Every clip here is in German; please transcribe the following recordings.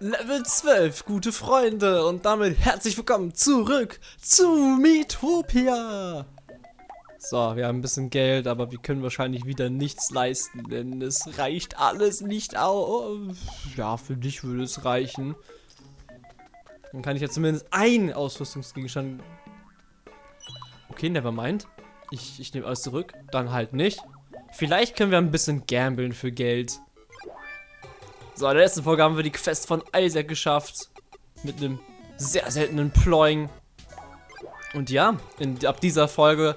Level 12, gute Freunde. Und damit herzlich willkommen zurück zu Miitopia. So, wir haben ein bisschen Geld, aber wir können wahrscheinlich wieder nichts leisten, denn es reicht alles nicht aus. Ja, für dich würde es reichen. Dann kann ich ja zumindest ein Ausrüstungsgegenstand... Okay, never mind. Ich, ich nehme alles zurück. Dann halt nicht. Vielleicht können wir ein bisschen gambeln für Geld. So, in der letzten Folge haben wir die Quest von Isaac geschafft. Mit einem sehr seltenen Ploying. Und ja, in, ab dieser Folge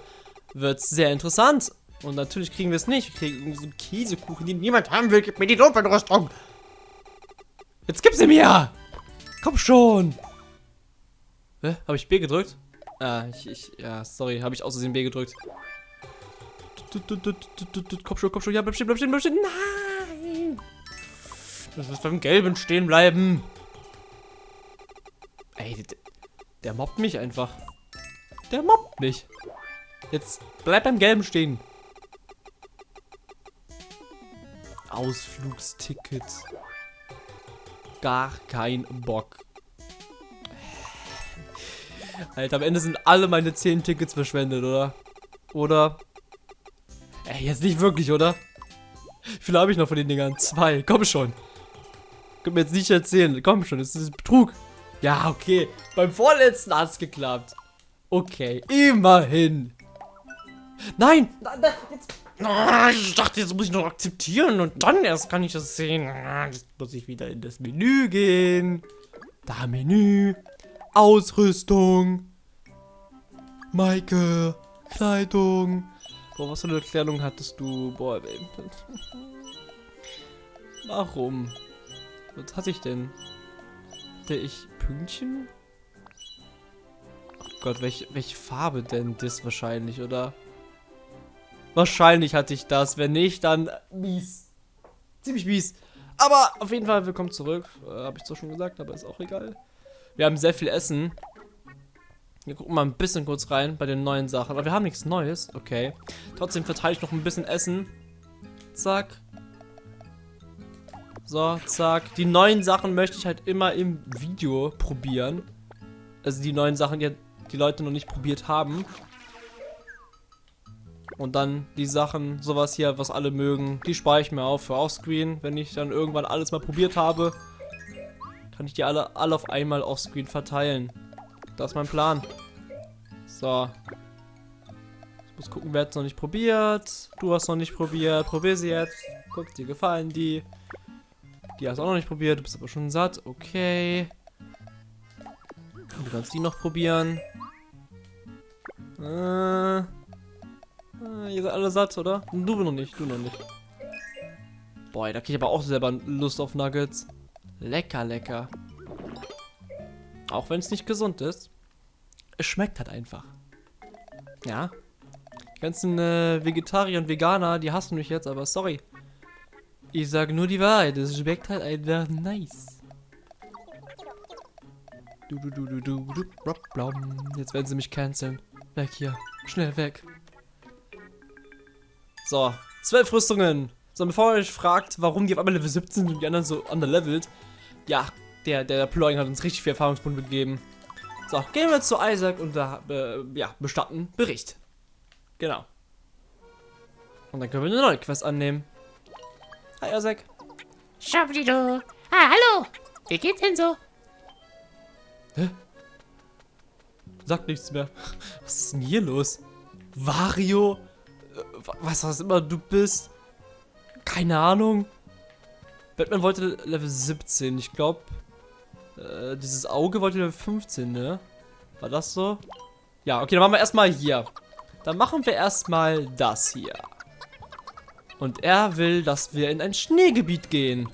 wird es sehr interessant. Und natürlich kriegen wir es nicht. Wir kriegen so einen Käsekuchen, den niemand haben will. Gib mir die Lumpenrüstung. Jetzt gib sie mir. Komm schon. Hä? Habe ich B gedrückt? Ah, ich, ich, ja, sorry, habe ich außerdem B gedrückt. Komm schon, komm schon, ja, bleib stehen, bleib stehen, bleib stehen. Nein! Das ist beim Gelben stehen bleiben. Ey, der, der mobbt mich einfach. Der mobbt mich. Jetzt bleib beim Gelben stehen. Ausflugsticket. Gar kein Bock. Alter, am Ende sind alle meine 10 Tickets verschwendet, oder? Oder? Ey, jetzt nicht wirklich, oder? Wie viele habe ich noch von den Dingern? Zwei. Komm schon. Könnt mir jetzt nicht erzählen. Komm schon, das ist Betrug. Ja, okay. Beim vorletzten hat es geklappt. Okay, immerhin. Nein! Nein, nein jetzt. Ah, ich dachte, jetzt muss ich noch akzeptieren und dann erst kann ich das sehen. Ah, jetzt muss ich wieder in das Menü gehen. Da Menü. Ausrüstung. Maike. Kleidung. Boah, was für eine Kleidung hattest du? Boah. Warum? Was hatte ich denn? Hatte ich Pünktchen? Oh Gott, welche, welche Farbe denn das wahrscheinlich, oder? Wahrscheinlich hatte ich das. Wenn nicht, dann mies. Ziemlich mies. Aber auf jeden Fall, willkommen zurück. Äh, Habe ich zwar schon gesagt, aber ist auch egal. Wir haben sehr viel Essen. Wir gucken mal ein bisschen kurz rein bei den neuen Sachen. Aber wir haben nichts Neues. Okay. Trotzdem verteile ich noch ein bisschen Essen. Zack. So, zack. Die neuen Sachen möchte ich halt immer im Video probieren. Also die neuen Sachen, die die Leute noch nicht probiert haben. Und dann die Sachen, sowas hier, was alle mögen, die spare ich mir auf für Offscreen. Wenn ich dann irgendwann alles mal probiert habe, kann ich die alle, alle auf einmal Offscreen verteilen. Das ist mein Plan. So. Ich muss gucken, wer hat es noch nicht probiert. Du hast noch nicht probiert. Probier sie jetzt. Guck, dir gefallen die. Die hast du auch noch nicht probiert. Du bist aber schon satt. Okay. Du kannst die noch probieren. Äh, äh, ihr seid alle satt, oder? Du noch nicht, du noch nicht. Boah, da krieg ich aber auch selber Lust auf Nuggets. Lecker, lecker. Auch wenn es nicht gesund ist. Es schmeckt halt einfach. Ja. Die ganzen äh, Vegetarier und Veganer, die hassen mich jetzt, aber sorry. Ich sage nur die Wahrheit. Es schmeckt halt einfach nice. Du, du, du, du, du, du, du, Jetzt werden sie mich canceln. Weg hier. Schnell weg. So. Zwölf Rüstungen. So, bevor ihr euch fragt, warum die auf einmal Level 17 sind und die anderen so underlevelt. Ja, der, der Ploying hat uns richtig viel Erfahrungspunkte gegeben. So, gehen wir zu Isaac und da, äh, ja, bestatten Bericht. Genau. Und dann können wir eine neue Quest annehmen. Hi, Isaac. Schablido. Ah, hallo. Wie geht's denn so? Hä? Sagt nichts mehr. Was ist denn hier los? Wario? Äh, Was, was immer du bist? Keine Ahnung. Batman wollte Level 17. Ich glaube, äh, dieses Auge wollte Level 15, ne? War das so? Ja, okay, dann machen wir erstmal hier. Dann machen wir erstmal das hier. Und er will, dass wir in ein Schneegebiet gehen.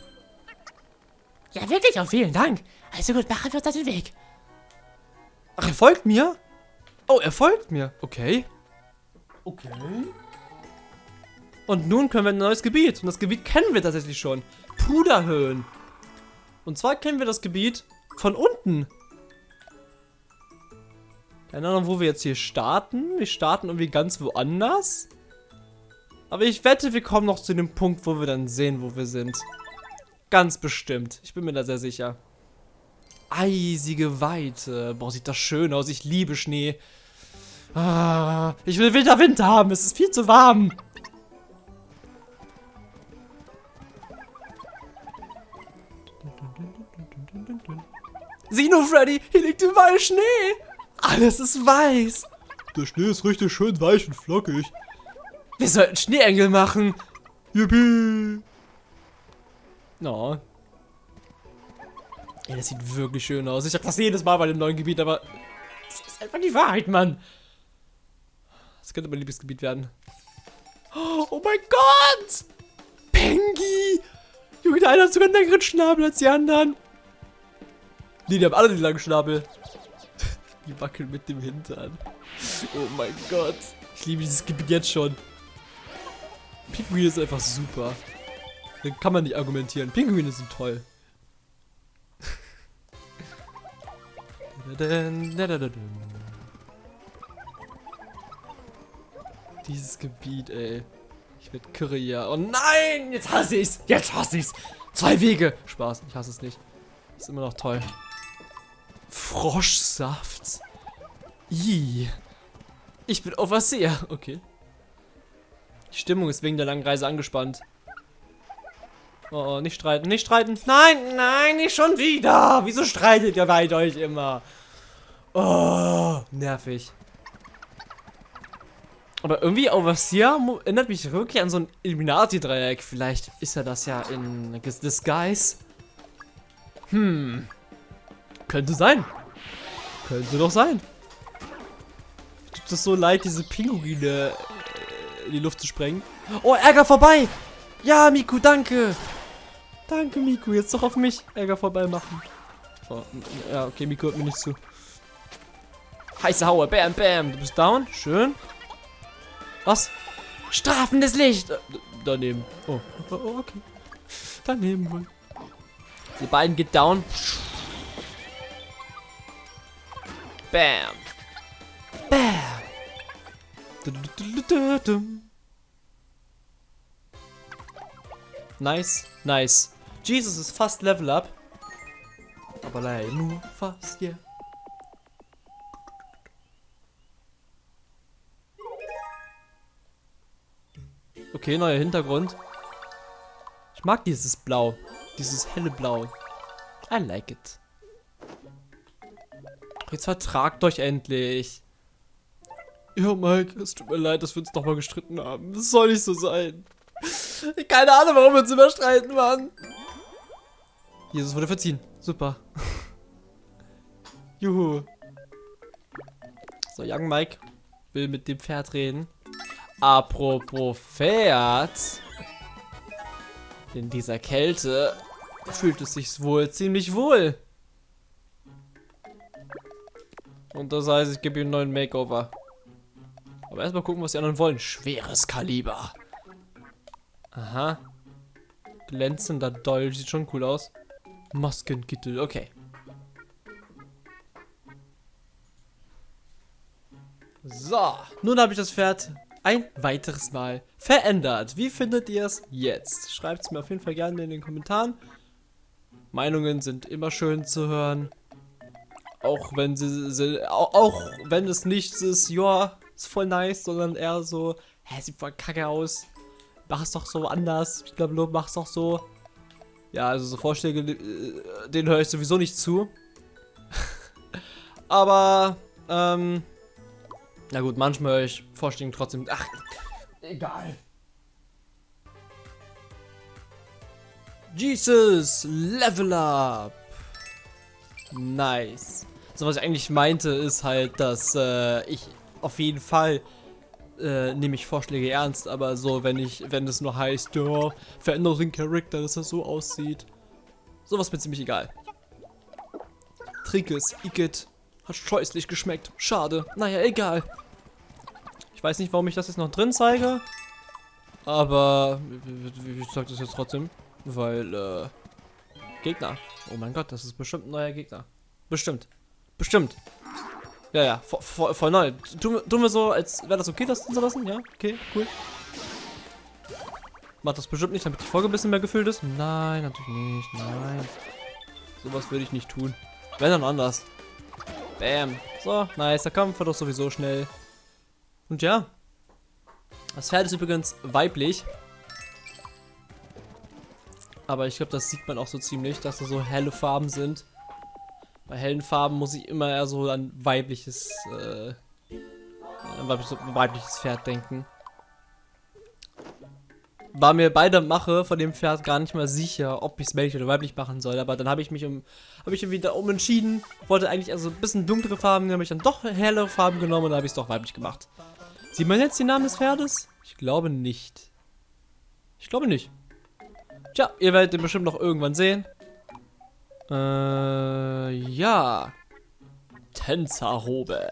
Ja, wirklich, auch vielen Dank. Also gut, machen wir uns auf den Weg. Ach, er folgt mir? Oh, er folgt mir. Okay. Okay. Und nun können wir ein neues Gebiet. Und das Gebiet kennen wir tatsächlich schon. Puderhöhen. Und zwar kennen wir das Gebiet von unten. Keine Ahnung, wo wir jetzt hier starten. Wir starten irgendwie ganz woanders. Aber ich wette, wir kommen noch zu dem Punkt, wo wir dann sehen, wo wir sind. Ganz bestimmt. Ich bin mir da sehr sicher. eisige Weite. Boah, sieht das schön aus. Ich liebe Schnee. Ah, ich will Winter Winter haben. Es ist viel zu warm. Sieh nur, Freddy, hier liegt überall Schnee. Alles ist weiß. Der Schnee ist richtig schön weich und flockig. Wir sollten Schneeengel machen. Yippie! No. Ja, das sieht wirklich schön aus. Ich sag das jedes Mal bei dem neuen Gebiet, aber es ist einfach die Wahrheit, Mann. Das könnte mein Lieblingsgebiet werden. Oh mein Gott! Pengi! Junge, der eine hat sogar einen längeren Schnabel als die anderen. Nee, die haben alle den langen Schnabel. Die wackeln mit dem Hintern. Oh mein Gott. Ich liebe dieses Gebiet jetzt schon. Pinguine ist einfach super. Da kann man nicht argumentieren. Pinguine sind toll. Dieses Gebiet, ey. Ich werde Kyria. Oh nein! Jetzt hasse ich's! Jetzt hasse ich's! Zwei Wege! Spaß, ich hasse es nicht. Ist immer noch toll. Froschsaft. I. Ich bin Overseer. Okay. Die Stimmung ist wegen der langen Reise angespannt. Oh, oh, nicht streiten, nicht streiten. Nein, nein, nicht schon wieder. Wieso streitet ihr beide euch immer? Oh, nervig. Aber irgendwie Overseer erinnert mich wirklich an so ein Illuminati-Dreieck. Vielleicht ist er das ja in Disguise. Hm. Könnte sein. Könnte doch sein. Tut es so leid, diese Pinguine in die Luft zu sprengen. Oh, Ärger vorbei! Ja, Miku, danke! Danke, Miku. Jetzt doch auf mich Ärger vorbei machen. Oh, ja, okay, Miku hört mir nicht zu. Heiße Haue, bam, bam. Du bist down. Schön. Was? Strafendes Licht. Äh, daneben. Oh, oh, okay. Daneben wohl. Die beiden geht down. Bam. Nice, nice. Jesus ist fast Level Up. Aber leider nur fast, yeah. Okay, neuer Hintergrund. Ich mag dieses Blau. Dieses helle Blau. I like it. Jetzt vertragt euch endlich. Ja, Mike, es tut mir leid, dass wir uns nochmal gestritten haben. Das soll nicht so sein. Keine Ahnung, warum wir uns immer streiten, Mann. Jesus wurde verziehen. Super. Juhu. So, Young Mike will mit dem Pferd reden. Apropos Pferd. In dieser Kälte fühlt es sich wohl ziemlich wohl. Und das heißt, ich gebe ihm einen neuen Makeover. Aber erstmal gucken, was die anderen wollen. Schweres Kaliber. Aha. Glänzender Dolch. Sieht schon cool aus. Maskenkittel. Okay. So. Nun habe ich das Pferd ein weiteres Mal verändert. Wie findet ihr es jetzt? Schreibt es mir auf jeden Fall gerne in den Kommentaren. Meinungen sind immer schön zu hören. Auch wenn sie, sie auch, auch wenn es nichts ist, ja, ist voll nice, sondern eher so, hä, sieht voll kacke aus. Mach's doch so anders. Ich glaube, mach's doch so. Ja, also so Vorschläge, äh, denen höre ich sowieso nicht zu. Aber, ähm, na gut, manchmal höre ich Vorschläge trotzdem. Ach, egal. Jesus, Level Up. Nice. So, was ich eigentlich meinte, ist halt, dass äh, ich auf jeden Fall äh, nehme ich Vorschläge ernst, aber so, wenn ich, wenn es nur heißt, ja, verändere den Charakter, dass er so aussieht. Sowas mir ziemlich egal. Trinkes, Igitt. Hat scheußlich geschmeckt. Schade. Naja, egal. Ich weiß nicht, warum ich das jetzt noch drin zeige. Aber ich sag das jetzt trotzdem. Weil, äh, Gegner. Oh mein Gott, das ist bestimmt ein neuer Gegner. Bestimmt. Bestimmt. Ja, ja, voll, voll, voll neu. Tun, tun wir so, als wäre das okay, das zu lassen? Ja, okay, cool. Macht das bestimmt nicht, damit die Folge ein bisschen mehr gefüllt ist? Nein, natürlich nicht. Nein. Sowas würde ich nicht tun. Wenn dann anders. Bam. So, nice. Der Kampf war doch sowieso schnell. Und ja. Das Pferd ist übrigens weiblich. Aber ich glaube, das sieht man auch so ziemlich, dass da so helle Farben sind. Bei hellen Farben muss ich immer eher so an weibliches, äh, weibliches, weibliches Pferd denken. War mir bei der Mache von dem Pferd gar nicht mal sicher, ob ich es männlich oder weiblich machen soll. Aber dann habe ich mich um, habe ich wieder umentschieden. Wollte eigentlich also ein bisschen dunklere Farben, dann habe ich dann doch hellere Farben genommen und dann habe ich es doch weiblich gemacht. Sieht man jetzt den Namen des Pferdes? Ich glaube nicht. Ich glaube nicht. Tja, ihr werdet den bestimmt noch irgendwann sehen. Äh, ja. Tänzerrobe.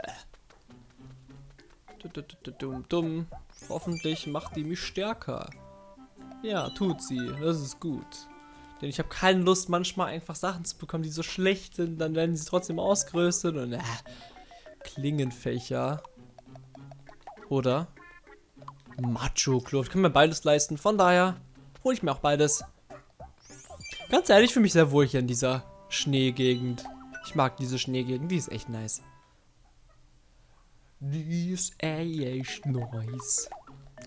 Dumm, dumm. Hoffentlich macht die mich stärker. Ja, tut sie. Das ist gut. Denn ich habe keine Lust, manchmal einfach Sachen zu bekommen, die so schlecht sind. Dann werden sie trotzdem ausgerüstet und äh, Klingenfächer. Oder Macho-Kluft. Kann mir beides leisten. Von daher hole ich mir auch beides. Ganz ehrlich, ich fühle mich sehr wohl hier in dieser Schneegegend. Ich mag diese Schneegegend, die ist echt nice. Die ist echt nice.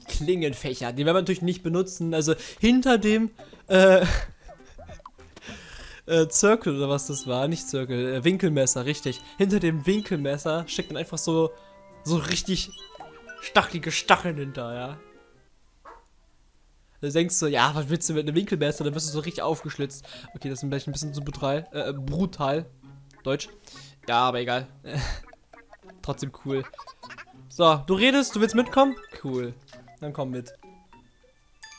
Klingenfächer, die werden wir natürlich nicht benutzen. Also hinter dem äh, äh, Circle oder was das war, nicht Circle, äh, Winkelmesser, richtig. Hinter dem Winkelmesser steckt dann einfach so, so richtig stachelige Stacheln hinter, ja. Da denkst du, ja, was willst du mit einem Winkelmesser? Dann wirst du so richtig aufgeschlitzt. Okay, das ist vielleicht ein bisschen zu brutal. Äh, brutal. Deutsch. Ja, aber egal. Trotzdem cool. So, du redest, du willst mitkommen? Cool. Dann komm mit.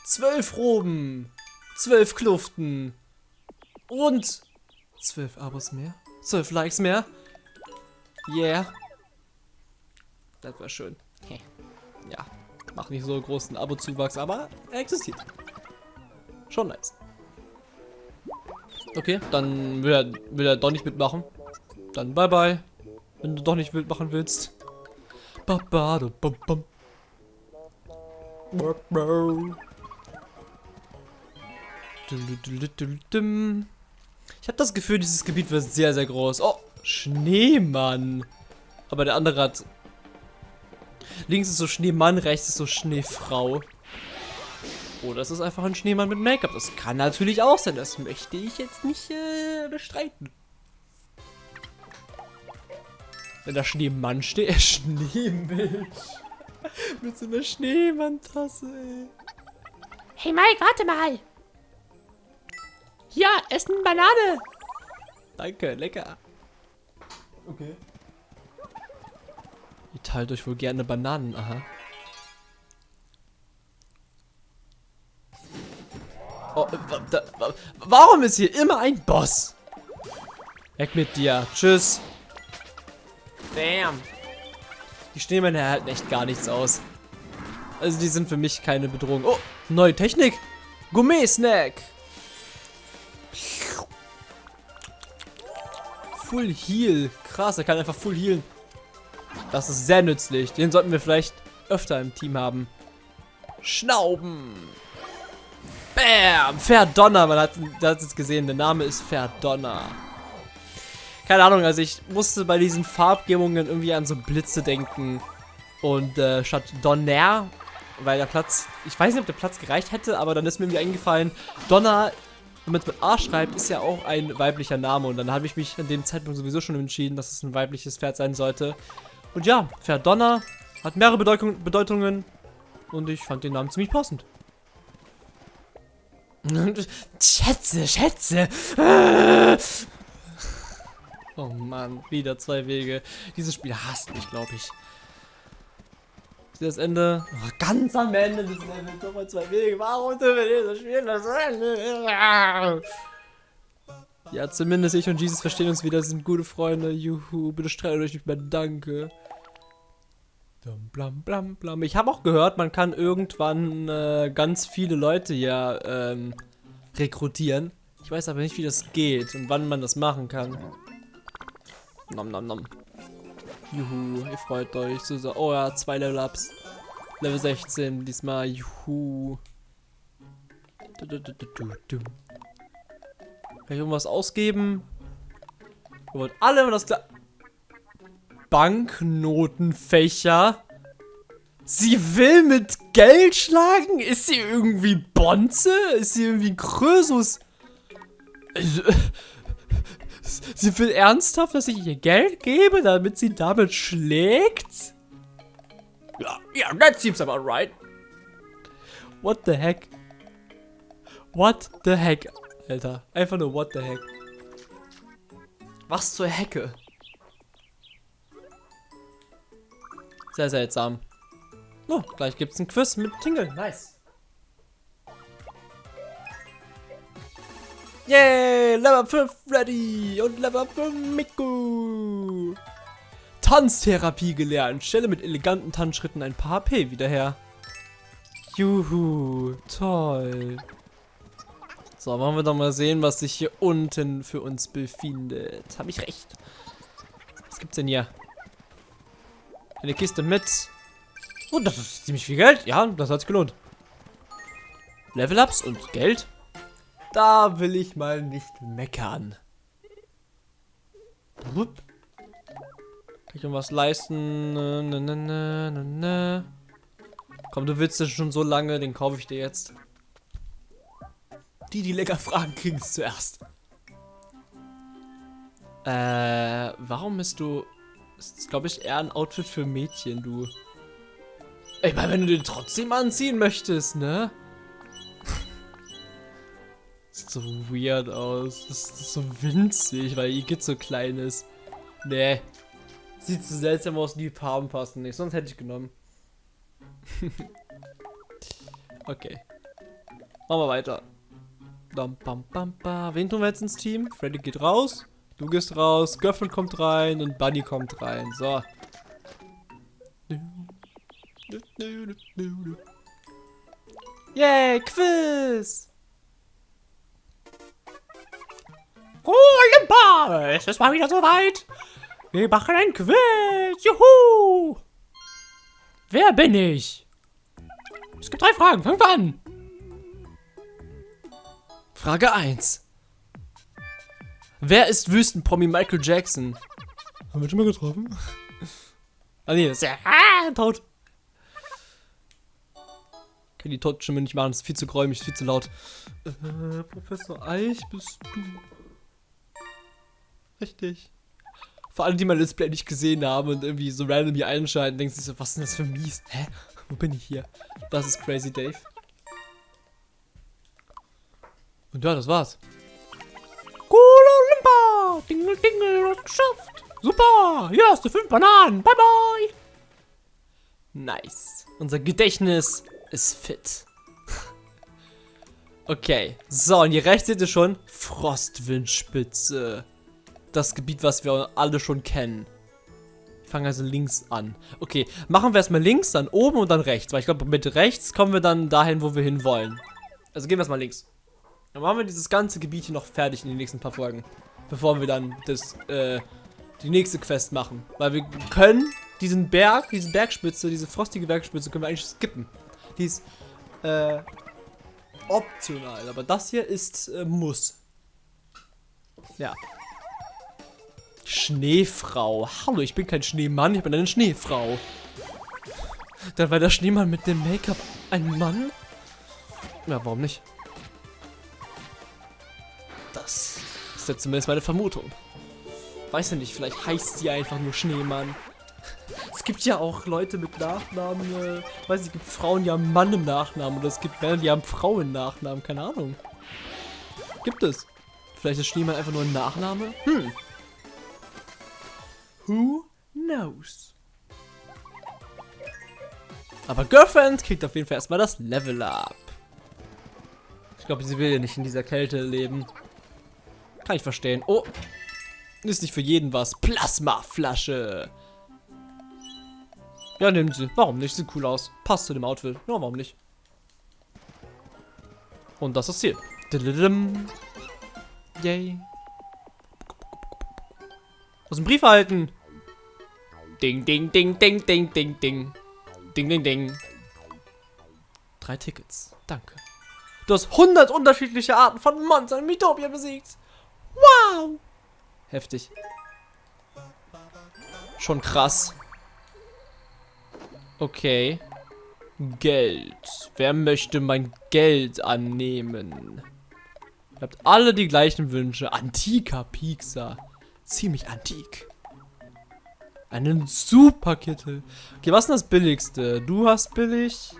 Zwölf Roben. Zwölf Kluften. Und zwölf Abos mehr. Zwölf Likes mehr. Yeah. Das war schön. Ja. Macht nicht so großen Abo-Zuwachs, aber er existiert. Schon nice. Okay, dann will er, will er doch nicht mitmachen. Dann bye bye. Wenn du doch nicht mitmachen willst. Ba ba da bum bum. Ich habe das Gefühl, dieses Gebiet wird sehr, sehr groß. Oh, Schneemann. Aber der andere hat Links ist so Schneemann, rechts ist so Schneefrau. Oder es ist einfach ein Schneemann mit Make-up. Das kann natürlich auch sein. Das möchte ich jetzt nicht äh, bestreiten. Wenn da Schneemann steht, äh, Schneemilch. mit so einer Schneemann-Tasse, ey. Hey Mike, warte mal. Ja, essen Banane. Danke, lecker. Okay. Ihr teilt euch wohl gerne Bananen, aha. Oh, da, warum ist hier immer ein Boss? Weg mit dir. Tschüss. Bam. Die Schneemänner halten echt gar nichts aus. Also die sind für mich keine Bedrohung. Oh, neue Technik. Gourmet-Snack. Full Heal. Krass, er kann einfach Full Healen. Das ist sehr nützlich. Den sollten wir vielleicht öfter im Team haben. Schnauben. Bam. Verdonner. Man hat, hat es gesehen. Der Name ist Verdonner. Keine Ahnung, also ich musste bei diesen Farbgebungen irgendwie an so Blitze denken. Und äh, statt Donner, weil der Platz, ich weiß nicht, ob der Platz gereicht hätte, aber dann ist mir irgendwie eingefallen, Donner, wenn man es mit A schreibt, ist ja auch ein weiblicher Name. Und dann habe ich mich an dem Zeitpunkt sowieso schon entschieden, dass es ein weibliches Pferd sein sollte. Und ja, Verdonner hat mehrere Bedeutung, Bedeutungen und ich fand den Namen ziemlich passend. Schätze, Schätze. Oh Mann, wieder zwei Wege. Dieses Spiel hasst mich, glaube ich. Das Ende. Oh, ganz am Ende des Levels nochmal zwei Wege. Warum tun wir dieses Spiel das Ende? Ja, zumindest ich und Jesus verstehen uns wieder, sind gute Freunde. Juhu, bitte streitet euch nicht mehr, danke. Blam, blam, blam. Ich habe auch gehört, man kann irgendwann äh, ganz viele Leute hier ähm, rekrutieren. Ich weiß aber nicht, wie das geht und wann man das machen kann. Nom, nom, nom. Juhu, ihr freut euch. So, so. Oh ja, zwei Level-Ups. Level 16 diesmal. Juhu. Du, du, du, Kann ich irgendwas ausgeben? Wir wollen alle immer das gleiche. Banknotenfächer. Sie will mit Geld schlagen? Ist sie irgendwie Bonze? Ist sie irgendwie Krösus? Also, Sie will ernsthaft, dass ich ihr Geld gebe, damit sie damit schlägt? Ja, yeah, that seems about right. What the heck? What the heck, Alter. Einfach nur what the heck. Was zur Hecke? Sehr seltsam. Oh, gleich gibt's ein Quiz mit Tingle. Nice. Yay, Level 5 ready und Level 5 Miku. Tanztherapie gelernt. Stelle mit eleganten Tanzschritten ein paar HP wieder her. Juhu, toll. So, wollen wir doch mal sehen, was sich hier unten für uns befindet. Habe ich recht? Was gibt's denn hier? Eine Kiste mit. Oh, das ist ziemlich viel Geld. Ja, das hat sich gelohnt. Level-Ups und Geld. Da will ich mal nicht meckern. Wupp. Kann ich irgendwas leisten? Ne, ne, ne. Komm, du willst das schon so lange, den kaufe ich dir jetzt. Die, die lecker fragen, kriegen es zuerst. Äh, warum bist du... Das ist, glaube ich, eher ein Outfit für Mädchen, du. Ich meine, wenn du den trotzdem anziehen möchtest, ne? Sieht so weird aus. Das ist so winzig, weil Igitt so klein ist. Nee. Sieht so seltsam aus, die Farben passen nicht. Sonst hätte ich genommen. okay. Machen wir weiter. Bam, bam, bam, bam. Wen tun wir jetzt ins Team? Freddy geht raus. Du gehst raus. Girlfriend kommt rein. Und Bunny kommt rein. So. Yay, Quiz! Olimpa! Es ist mal wieder soweit. Wir machen ein Quiz. Juhu! Wer bin ich? Es gibt drei Fragen. Fangen wir an. Frage 1. Wer ist Wüstenpromi Michael Jackson? Haben wir schon mal getroffen? Ah nee, das ist ja ah, tot. Kann die Totstimme nicht machen, das ist viel zu gräumig, viel zu laut. Äh, Professor Eich, bist du? Richtig. Vor allem, die mein Let's Play nicht gesehen haben und irgendwie so random hier einschalten, denken sich so, was ist denn das für mies? Hä? Wo bin ich hier? Das ist Crazy Dave. Und ja, das war's. Cool Olimpa! Dingel, dingel, du hast geschafft. Super! Hier hast du fünf Bananen. Bye, bye. Nice. Unser Gedächtnis ist fit. okay. So, und hier rechts seht ihr schon Frostwindspitze. Das Gebiet, was wir alle schon kennen. Ich fange also links an. Okay, machen wir erstmal links, dann oben und dann rechts. Weil ich glaube, mit rechts kommen wir dann dahin, wo wir hin wollen. Also gehen wir erstmal links. Dann machen wir dieses ganze Gebiet hier noch fertig in den nächsten paar Folgen. Bevor wir dann das, äh, die nächste Quest machen. Weil wir können diesen Berg, diese Bergspitze, diese frostige Bergspitze können wir eigentlich skippen. Die ist, äh, optional. Aber das hier ist, äh, muss. Ja. Schneefrau. Hallo, ich bin kein Schneemann, ich bin eine Schneefrau. Dann war der Schneemann mit dem Make-up ein Mann? Ja, warum nicht? Das ist jetzt zumindest meine Vermutung. Weiß ja nicht, vielleicht heißt sie einfach nur Schneemann. Es gibt ja auch Leute mit Nachnamen, äh, weiß ich, es gibt Frauen, die haben Mann im Nachnamen oder es gibt Männer, die haben Frau im Nachnamen, keine Ahnung. Gibt es. Vielleicht ist Schneemann einfach nur ein Nachname? Hm. Who knows? Aber Girlfriend kriegt auf jeden Fall erstmal das Level Up. Ich glaube, sie will ja nicht in dieser Kälte leben. Kann ich verstehen. Oh. Ist nicht für jeden was. Plasmaflasche. Ja, nehmen sie. Warum nicht? Sieht cool aus. Passt zu dem Outfit. Ja, warum nicht? Und das ist das Ziel. Yay. Aus dem Brief erhalten. Ding, ding, ding, ding, ding, ding, ding. Ding, ding, ding. Drei Tickets. Danke. Du hast 100 unterschiedliche Arten von Monstern in Mythopia besiegt. Wow. Heftig. Schon krass. Okay. Geld. Wer möchte mein Geld annehmen? Ihr habt alle die gleichen Wünsche. Antiker Pixar. Ziemlich antik. Einen Superkittel. Okay, was ist denn das billigste? Du hast billig.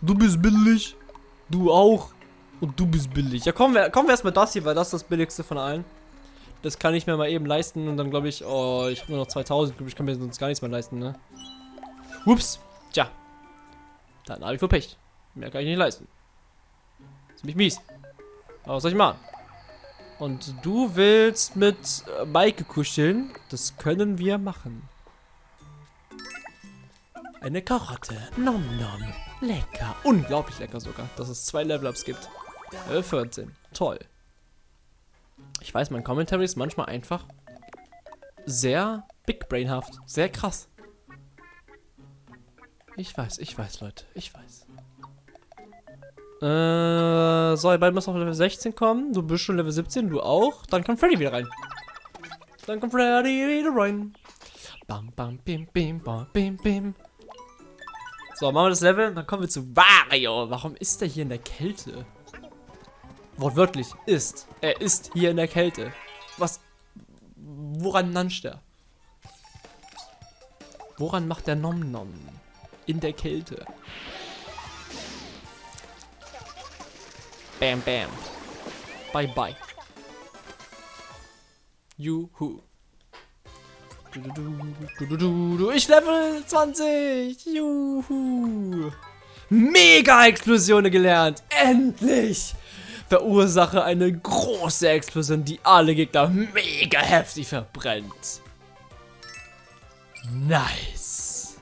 Du bist billig. Du auch. Und du bist billig. Ja, kommen wir, kommen wir erstmal das hier, weil das ist das billigste von allen. Das kann ich mir mal eben leisten und dann glaube ich, oh, ich habe nur noch 2000. Glaub Ich kann mir sonst gar nichts mehr leisten, ne? Ups. Tja. Dann habe ich verpecht. Mehr kann ich nicht leisten. Ziemlich mies. Aber was soll ich machen? Und du willst mit äh, Maike kuscheln? Das können wir machen. Eine Karotte. Nom nom. Lecker. Unglaublich lecker sogar, dass es zwei Level-Ups gibt. Level 14. Toll. Ich weiß, mein Commentary ist manchmal einfach sehr Big Brainhaft. Sehr krass. Ich weiß, ich weiß, Leute. Ich weiß. Äh, so, ihr beiden müssen auf Level 16 kommen. Du bist schon Level 17, du auch. Dann kommt Freddy wieder rein. Dann kommt Freddy wieder rein. Bam, bam, bim, bim, bam, bim, bim. So, machen wir das Level. Dann kommen wir zu Wario. Warum ist der hier in der Kälte? Wortwörtlich, ist. Er ist hier in der Kälte. Was? Woran nanscht er? Woran macht der Nom Nom? In der Kälte. Bam, bam. Bye, bye. Juhu. Ich Level 20. Juhu. Mega-Explosionen gelernt. Endlich. Verursache eine große Explosion, die alle Gegner mega heftig verbrennt. Nice.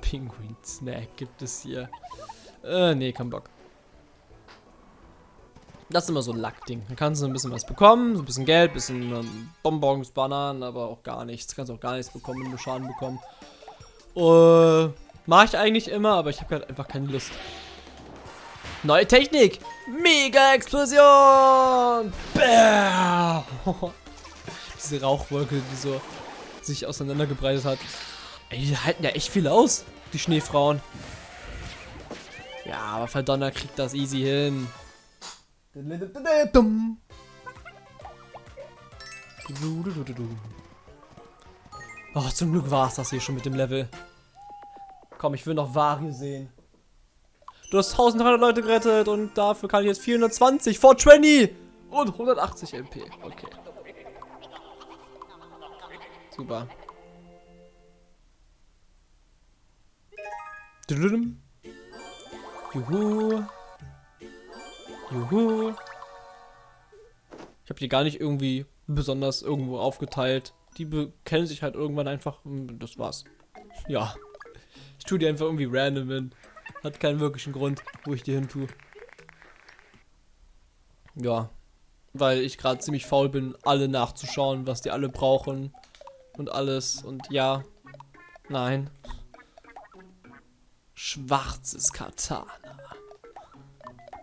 Penguin Snack gibt es hier. Äh, nee, kein Bock. Das ist immer so ein Lackding. Da kannst du ein bisschen was bekommen, so ein bisschen Geld, bisschen ähm, Bonbons, Bananen, aber auch gar nichts. Kannst auch gar nichts bekommen, wenn du Schaden bekommen. Äh, mach ich eigentlich immer, aber ich habe halt einfach keine Lust. Neue Technik! Mega-Explosion! Diese Rauchwolke, die so sich auseinandergebreitet hat. Ey, die halten ja echt viel aus, die Schneefrauen. Ja, aber Verdonner kriegt das easy hin. Oh, zum Glück war es das hier schon mit dem Level. Komm, ich will noch Wario sehen. Du hast 1300 Leute gerettet und dafür kann ich jetzt 420, 420 und 180 MP. Okay. Super. Juhu. Juhu. Ich habe die gar nicht irgendwie besonders irgendwo aufgeteilt. Die kennen sich halt irgendwann einfach. Das war's. Ja. Ich tue die einfach irgendwie random hin. Hat keinen wirklichen Grund, wo ich die hin tue. Ja. Weil ich gerade ziemlich faul bin, alle nachzuschauen, was die alle brauchen. Und alles. Und ja. Nein. Schwarzes Katana.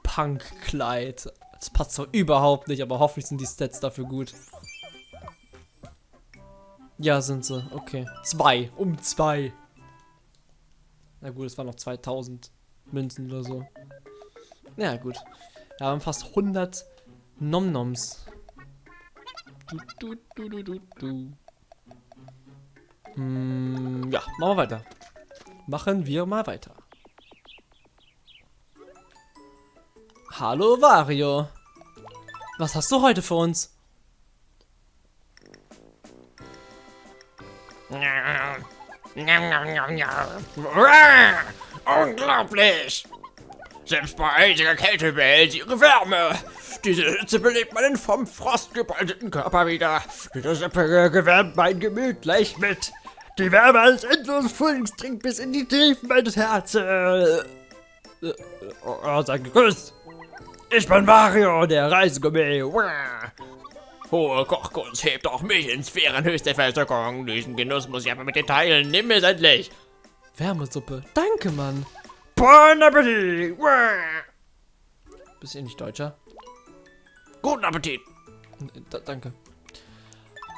Punk-Kleid. Das passt doch überhaupt nicht, aber hoffentlich sind die Stats dafür gut. Ja, sind sie. Okay. Zwei. Um zwei. Na gut, es waren noch 2000 Münzen oder so. Ja, gut. Wir haben fast 100 Nomnoms. Du, du, du, du, du. Hm, ja, machen wir weiter. Machen wir mal weiter. Hallo Wario. Was hast du heute für uns? Unglaublich! Selbst bei eisiger Kälte behält sie ihre Wärme. Diese Hitze belebt meinen vom Frost gebeutelten Körper wieder. Diese Suppe gewärmt mein Gemüt gleich mit. Die Wärme als endlos Frühlings dringt bis in die Tiefen meines Herzens. Äh, oh, seid gegrüßt. Ich bin Mario, der Reisegummi. Hohe Kochkunst hebt auch mich in Sphärenhöchste Versöckung. Diesen Genuss muss ich aber mit dir teilen. Nimm es endlich. Wärmesuppe. Danke, Mann. Bon Appetit. Bist du nicht Deutscher? Guten Appetit. Da, danke.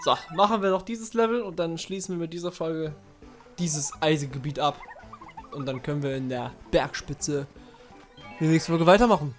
So, machen wir noch dieses Level und dann schließen wir mit dieser Folge dieses Eisengebiet ab. Und dann können wir in der Bergspitze die nächste Folge weitermachen.